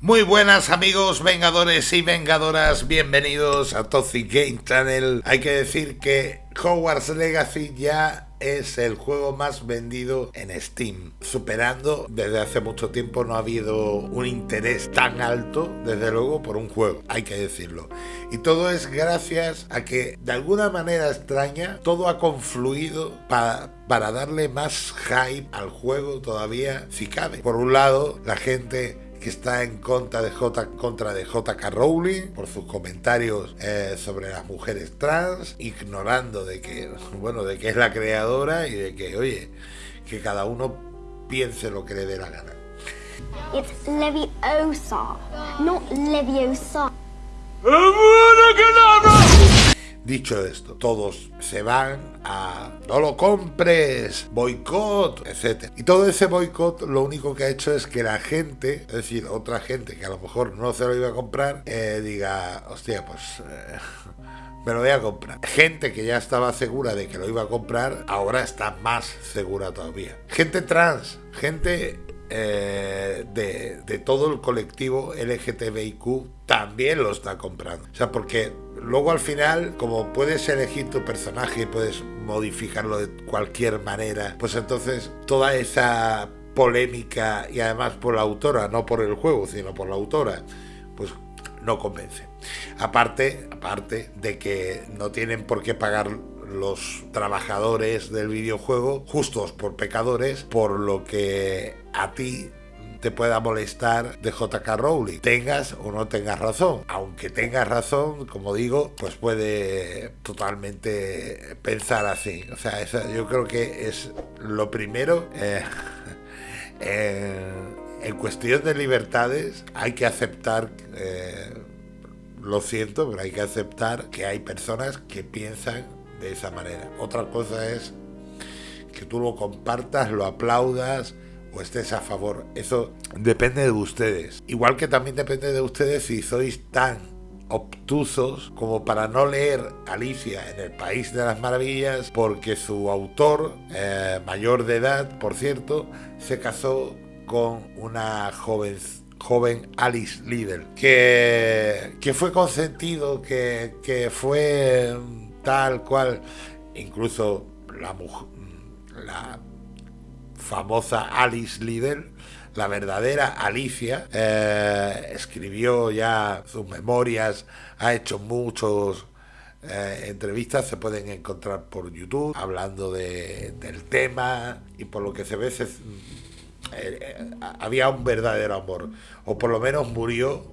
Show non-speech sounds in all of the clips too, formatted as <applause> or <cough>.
Muy buenas amigos vengadores y vengadoras, bienvenidos a Toxic Game Channel. Hay que decir que Hogwarts Legacy ya es el juego más vendido en Steam, superando desde hace mucho tiempo no ha habido un interés tan alto, desde luego, por un juego, hay que decirlo. Y todo es gracias a que de alguna manera extraña todo ha confluido para, para darle más hype al juego todavía si cabe. Por un lado, la gente que está en contra de, J, contra de JK Rowling por sus comentarios eh, sobre las mujeres trans, ignorando de que, <laughs> bueno, de que es la creadora y de que, oye, que cada uno piense lo que le dé la gana. It's Leviosa, not Leviosa. Dicho esto, todos se van a no lo compres, boicot, etc. Y todo ese boicot lo único que ha hecho es que la gente, es decir, otra gente que a lo mejor no se lo iba a comprar, eh, diga, hostia, pues... Eh, <laughs> me lo voy a comprar. Gente que ya estaba segura de que lo iba a comprar, ahora está más segura todavía. Gente trans, gente eh, de, de, todo el colectivo LGTBIQ también lo está comprando. O sea, porque luego al final, como puedes elegir tu personaje y puedes modificarlo de cualquier manera, pues entonces toda esa polémica y además por la autora, no por el juego, sino por la autora, pues no convence. Aparte, aparte de que no tienen por qué pagar los trabajadores del videojuego justos por pecadores, por lo que a ti te pueda molestar de JK Rowling, tengas o no tengas razón. Aunque tengas razón, como digo, pues puede totalmente pensar así. O sea, yo creo que es lo primero. Eh, <laughs> en cuestión de libertades hay que aceptar, eh, lo siento, pero hay que aceptar que hay personas que piensan de esa manera. Otra cosa es que tú lo compartas, lo aplaudas o estés a favor. Eso depende de ustedes. Igual que también depende de ustedes si sois tan obtusos como para no leer Alicia en el País de las Maravillas porque su autor, eh, mayor de edad, por cierto, se casó con una joven joven Alice Liddell, que, que fue consentido, que, que fue tal cual, incluso la, la famosa Alice Liddell, la verdadera Alicia, eh, escribió ya sus memorias, ha hecho muchos eh, entrevistas, se pueden encontrar por YouTube, hablando de, del tema, y por lo que se ve, eh, había un verdadero amor, o por lo menos murió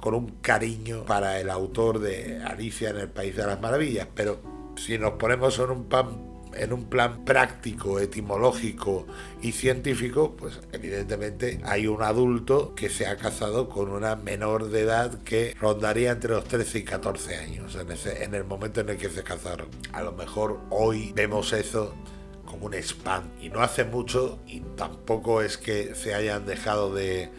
con un cariño para el autor de Alicia en el País de las Maravillas, pero si nos ponemos en un pan en un plan práctico, etimológico y científico, pues evidentemente hay un adulto que se ha casado con una menor de edad que rondaría entre los 13 y 14 años en, ese, en el momento en el que se casaron. A lo mejor hoy vemos eso como un spam y no hace mucho y tampoco es que se hayan dejado de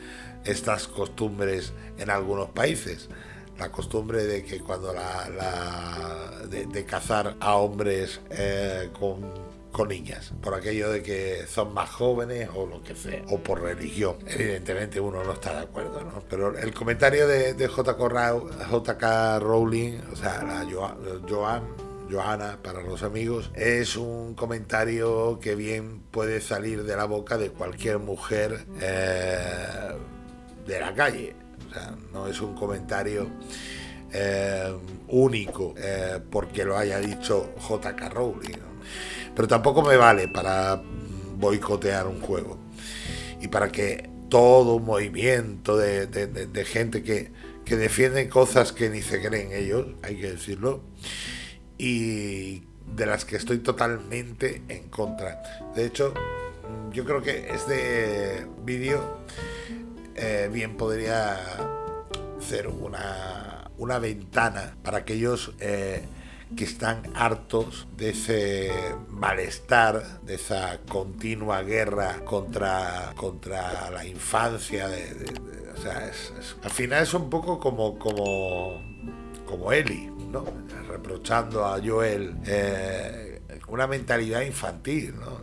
estas costumbres en algunos países la costumbre de que cuando la, de, cazar a hombres eh, con con niñas, por aquello de que son más jóvenes o lo que sea, o por religión. Evidentemente uno no está de acuerdo, ¿no? Pero el comentario de, de JK, Rowling, o sea, la Joan, Johanna para los amigos, es un comentario que bien puede salir de la boca de cualquier mujer eh, de la calle no es un comentario eh, único eh, porque lo haya dicho JK Rowling. Pero tampoco me vale para boicotear un juego. Y para que todo un movimiento de, gente que, que defiende cosas que ni se creen ellos, hay que decirlo, y de las que estoy totalmente en contra. De hecho, yo creo que este vídeo eh, bien podría ser una, una ventana para aquellos eh, que están hartos de ese malestar, de esa continua guerra contra, contra la infancia. o sea, al final es un poco como, como, como Eli, ¿no? reprochando a Joel eh, una mentalidad infantil. ¿no?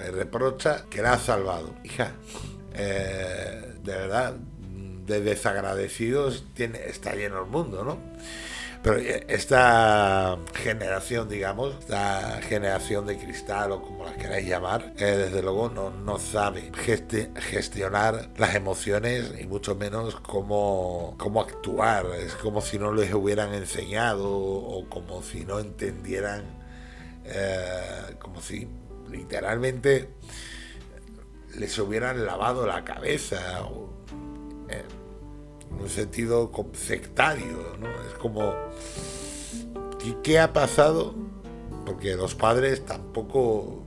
le reprocha que la ha salvado. Hija, de verdad, de desagradecidos está lleno el mundo, ¿no? Pero eh, esta generación, digamos, esta generación de cristal o como la queráis llamar, eh, desde luego no, no sabe gestionar las emociones y mucho menos cómo, cómo actuar. Es como si no les hubieran enseñado o como si no entendieran, eh, como si literalmente les hubieran lavado la cabeza. O, en un sentido sectario, ¿no? Es como, ¿qué, ha pasado? Porque los padres tampoco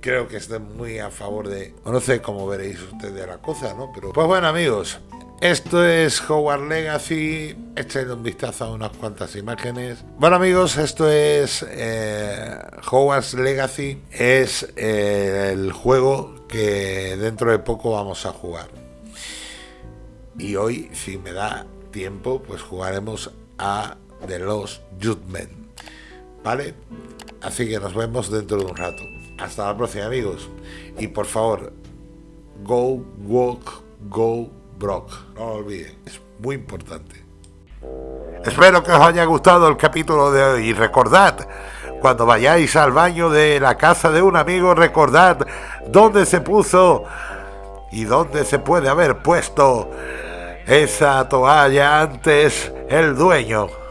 creo que estén muy a favor de... No sé cómo veréis ustedes la cosa, ¿no? Pero pues bueno amigos, esto es Howard Legacy. Echen un vistazo a unas cuantas imágenes. Bueno amigos, esto es eh, Legacy. Es eh, el juego que dentro de poco vamos a jugar y hoy, si me da tiempo, pues jugaremos a The Lost Judgment. ¿Vale? Así que nos vemos dentro de un rato. Hasta la próxima, amigos. Y por favor, go, walk, go, brock. No lo olviden, es muy importante. Espero que os haya gustado el capítulo de hoy. Y recordad, cuando vayáis al baño de la casa de un amigo, recordad dónde se puso y dónde se puede haber puesto esa toalla antes el dueño.